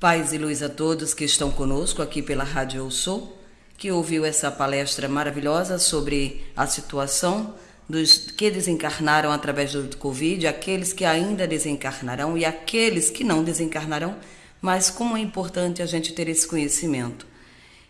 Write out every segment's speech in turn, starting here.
Paz e luz a todos que estão conosco aqui pela Rádio Eu Sou, que ouviu essa palestra maravilhosa sobre a situação dos que desencarnaram através do Covid, aqueles que ainda desencarnarão e aqueles que não desencarnarão, mas como é importante a gente ter esse conhecimento.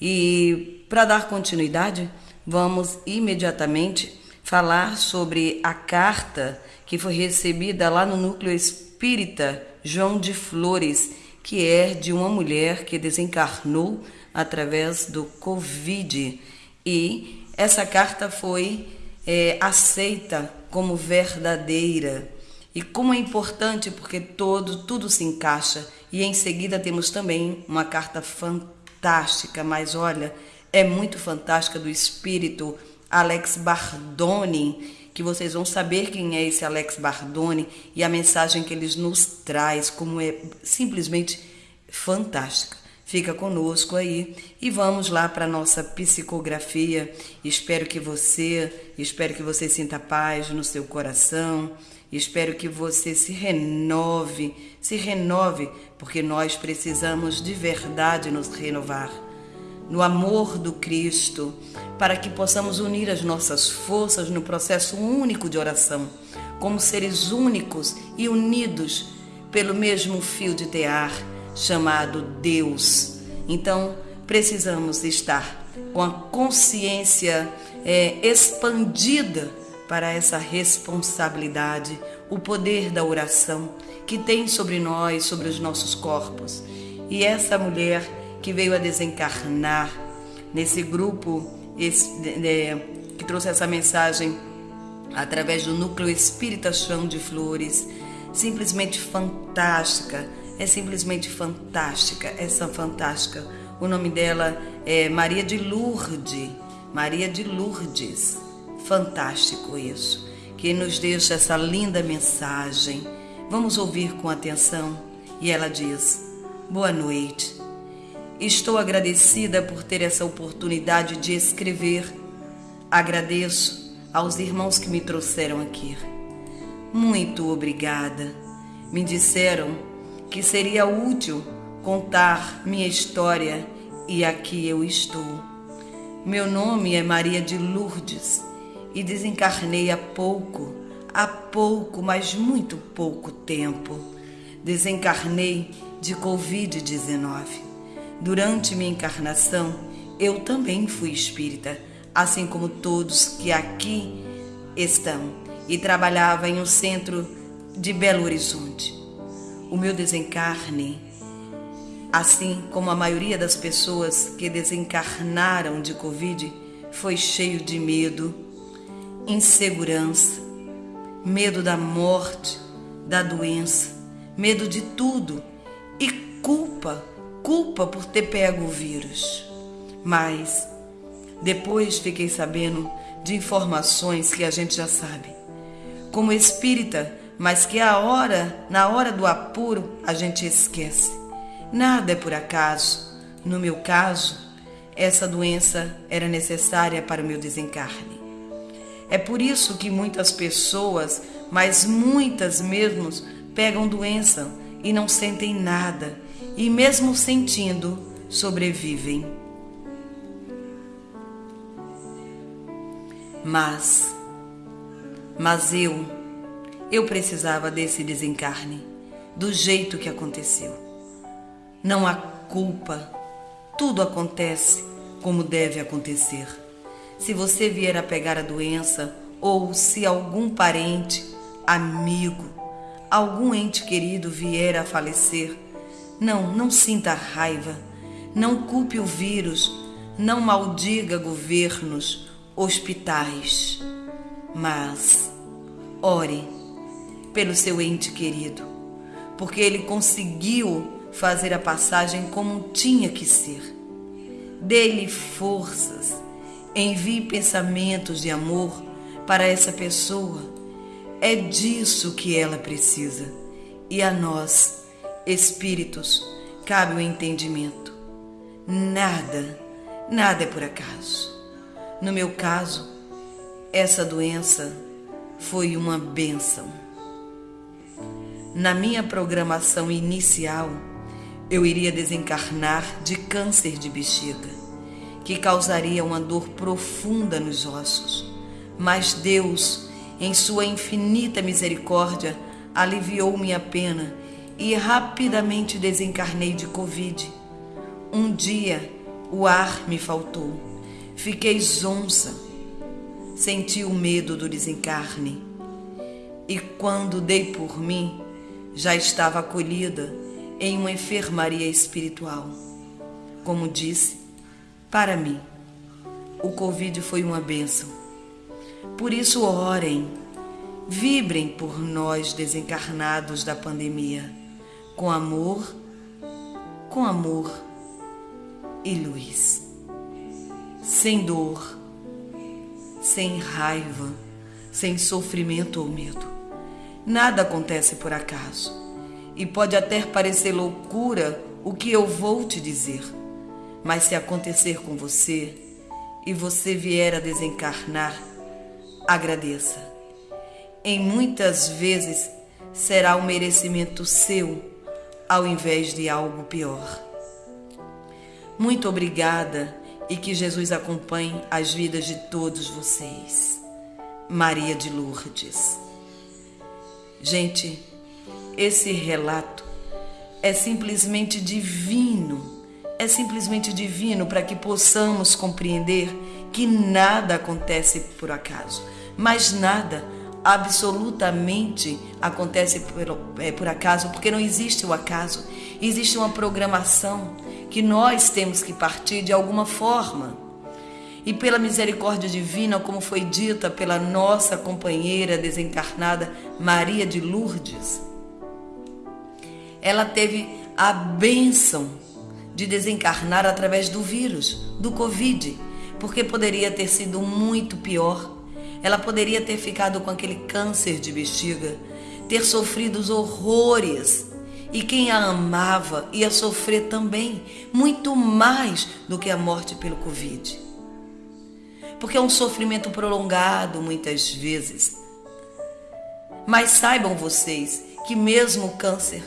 E para dar continuidade, vamos imediatamente falar sobre a carta que foi recebida lá no núcleo espírita João de Flores que é de uma mulher que desencarnou através do Covid. E essa carta foi é, aceita como verdadeira. E como é importante, porque todo, tudo se encaixa. E em seguida temos também uma carta fantástica, mas olha, é muito fantástica do espírito Alex Bardoni, que vocês vão saber quem é esse Alex Bardoni e a mensagem que ele nos traz, como é simplesmente fantástica. Fica conosco aí e vamos lá para nossa psicografia. Espero que você, espero que você sinta paz no seu coração. Espero que você se renove, se renove, porque nós precisamos de verdade nos renovar no amor do Cristo, para que possamos unir as nossas forças no processo único de oração, como seres únicos e unidos pelo mesmo fio de tear chamado Deus. Então, precisamos estar com a consciência é, expandida para essa responsabilidade, o poder da oração que tem sobre nós, sobre os nossos corpos. E essa mulher que veio a desencarnar nesse grupo esse, que trouxe essa mensagem através do núcleo Espírita Chão de Flores, simplesmente fantástica, é simplesmente fantástica, essa fantástica. O nome dela é Maria de Lourdes, Maria de Lourdes. Fantástico isso, que nos deixa essa linda mensagem. Vamos ouvir com atenção. E ela diz: Boa noite. Estou agradecida por ter essa oportunidade de escrever. Agradeço aos irmãos que me trouxeram aqui. Muito obrigada. Me disseram que seria útil contar minha história e aqui eu estou. Meu nome é Maria de Lourdes e desencarnei há pouco, há pouco, mas muito pouco tempo. Desencarnei de Covid-19. Durante minha encarnação, eu também fui espírita, assim como todos que aqui estão, e trabalhava em um centro de Belo Horizonte. O meu desencarne, assim como a maioria das pessoas que desencarnaram de Covid, foi cheio de medo, insegurança, medo da morte, da doença, medo de tudo e culpa culpa por ter pego o vírus. Mas depois fiquei sabendo de informações que a gente já sabe. Como espírita, mas que a hora, na hora do apuro, a gente esquece. Nada é por acaso. No meu caso, essa doença era necessária para o meu desencarne. É por isso que muitas pessoas, mas muitas mesmo, pegam doença e não sentem nada e, mesmo sentindo, sobrevivem. Mas, mas eu, eu precisava desse desencarne, do jeito que aconteceu. Não há culpa, tudo acontece como deve acontecer. Se você vier a pegar a doença, ou se algum parente, amigo, algum ente querido vier a falecer, não, não sinta raiva. Não culpe o vírus. Não maldiga governos, hospitais. Mas ore pelo seu ente querido, porque ele conseguiu fazer a passagem como tinha que ser. Dê-lhe forças, envie pensamentos de amor para essa pessoa. É disso que ela precisa. E a nós, espíritos, cabe o entendimento. Nada, nada é por acaso. No meu caso, essa doença foi uma bênção. Na minha programação inicial, eu iria desencarnar de câncer de bexiga, que causaria uma dor profunda nos ossos. Mas Deus, em sua infinita misericórdia, aliviou minha pena e rapidamente desencarnei de Covid. Um dia o ar me faltou, fiquei zonça, senti o medo do desencarne. E quando dei por mim, já estava acolhida em uma enfermaria espiritual. Como disse, para mim, o Covid foi uma bênção. Por isso, orem, vibrem por nós desencarnados da pandemia, com amor, com amor e luz, sem dor, sem raiva, sem sofrimento ou medo. Nada acontece por acaso. E pode até parecer loucura o que eu vou te dizer, mas se acontecer com você e você vier a desencarnar, agradeça. Em muitas vezes será um merecimento seu, ao invés de algo pior. Muito obrigada e que Jesus acompanhe as vidas de todos vocês. Maria de Lourdes. Gente, esse relato é simplesmente divino. É simplesmente divino para que possamos compreender que nada acontece por acaso, mas nada absolutamente acontece por, é, por acaso, porque não existe o acaso, existe uma programação que nós temos que partir de alguma forma. E pela misericórdia divina, como foi dita pela nossa companheira desencarnada Maria de Lourdes, ela teve a bênção de desencarnar através do vírus, do Covid, porque poderia ter sido muito pior. Ela poderia ter ficado com aquele câncer de bexiga, ter sofrido os horrores e quem a amava ia sofrer também, muito mais do que a morte pelo Covid. Porque é um sofrimento prolongado muitas vezes. Mas saibam vocês que mesmo o câncer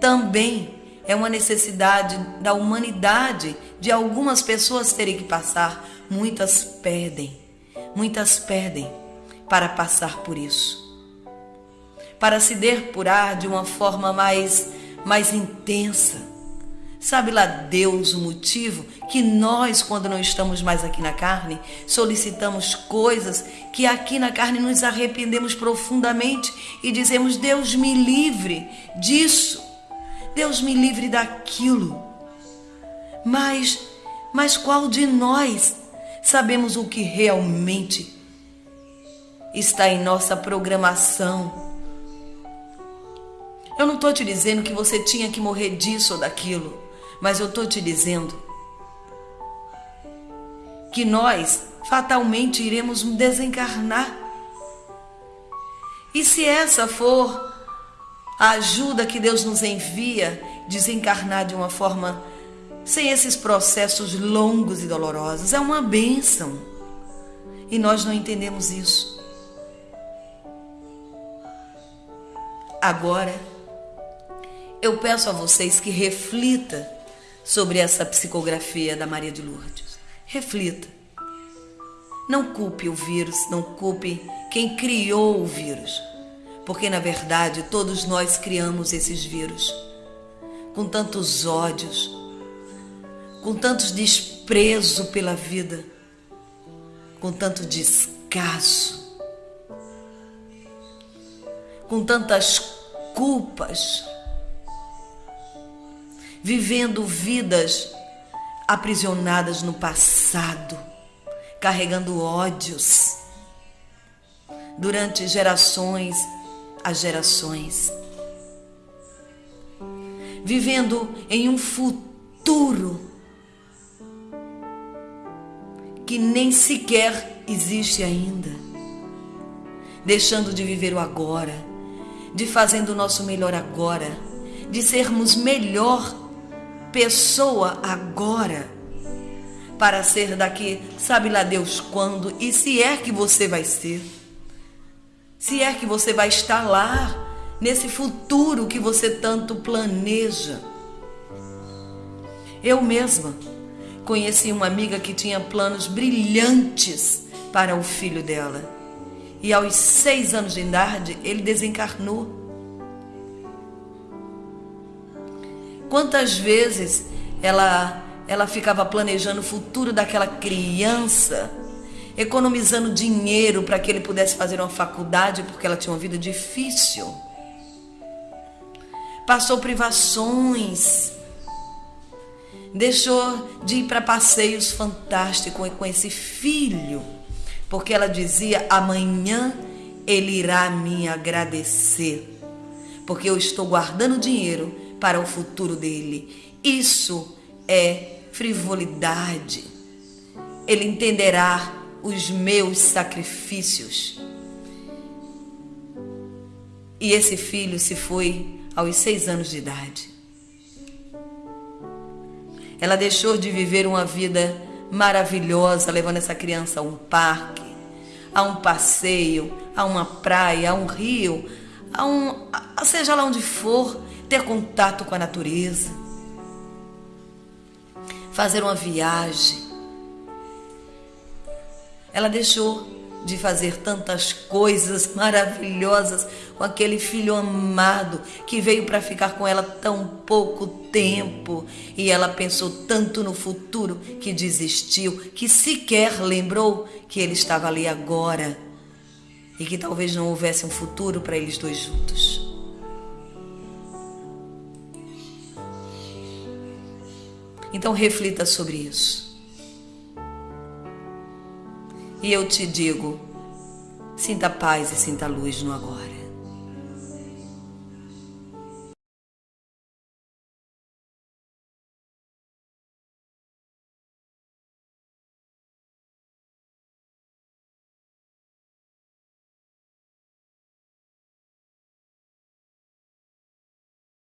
também é uma necessidade da humanidade de algumas pessoas terem que passar. Muitas perdem, muitas perdem para passar por isso. Para se depurar de uma forma mais mais intensa. Sabe lá Deus o motivo que nós, quando não estamos mais aqui na carne, solicitamos coisas que aqui na carne nos arrependemos profundamente e dizemos: Deus me livre disso, Deus me livre daquilo. Mas, mas qual de nós sabemos o que realmente está em nossa programação? Eu não estou te dizendo que você tinha que morrer disso ou daquilo, mas eu estou te dizendo que nós fatalmente iremos desencarnar. E se essa for a ajuda que Deus nos envia, desencarnar de uma forma sem esses processos longos e dolorosos, é uma bênção. E nós não entendemos isso. Agora, eu peço a vocês que reflita sobre essa psicografia da Maria de Lourdes. Reflita. Não culpe o vírus, não culpe quem criou o vírus, porque na verdade todos nós criamos esses vírus com tantos ódios, com tantos desprezo pela vida, com tanto descaso, com tantas culpas vivendo vidas aprisionadas no passado, carregando ódios durante gerações a gerações, vivendo em um futuro que nem sequer existe ainda, deixando de viver o agora, de fazendo o nosso melhor agora, de sermos melhor pessoa agora para ser daqui, sabe lá Deus quando e se é que você vai ser. Se é que você vai estar lá nesse futuro que você tanto planeja. Eu mesma conheci uma amiga que tinha planos brilhantes para o filho dela. E aos seis anos de idade, ele desencarnou. Quantas vezes ela, ela ficava planejando o futuro daquela criança, economizando dinheiro para que ele pudesse fazer uma faculdade, porque ela tinha uma vida difícil. Passou privações, deixou de ir para passeios fantásticos com esse filho, porque ela dizia: amanhã ele irá me agradecer, porque eu estou guardando dinheiro para o futuro dele. Isso é frivolidade. Ele entenderá os meus sacrifícios. E esse filho se foi aos seis anos de idade. Ela deixou de viver uma vida maravilhosa, levando essa criança a um parque, a um passeio, a uma praia, a um rio, a um, a, seja lá onde for, ter contato com a natureza, fazer uma viagem. Ela deixou de fazer tantas coisas maravilhosas com aquele filho amado que veio para ficar com ela tão pouco tempo e ela pensou tanto no futuro que desistiu, que sequer lembrou que ele estava ali agora e que talvez não houvesse um futuro para eles dois juntos. Então reflita sobre isso. E eu te digo: sinta paz e sinta luz no agora.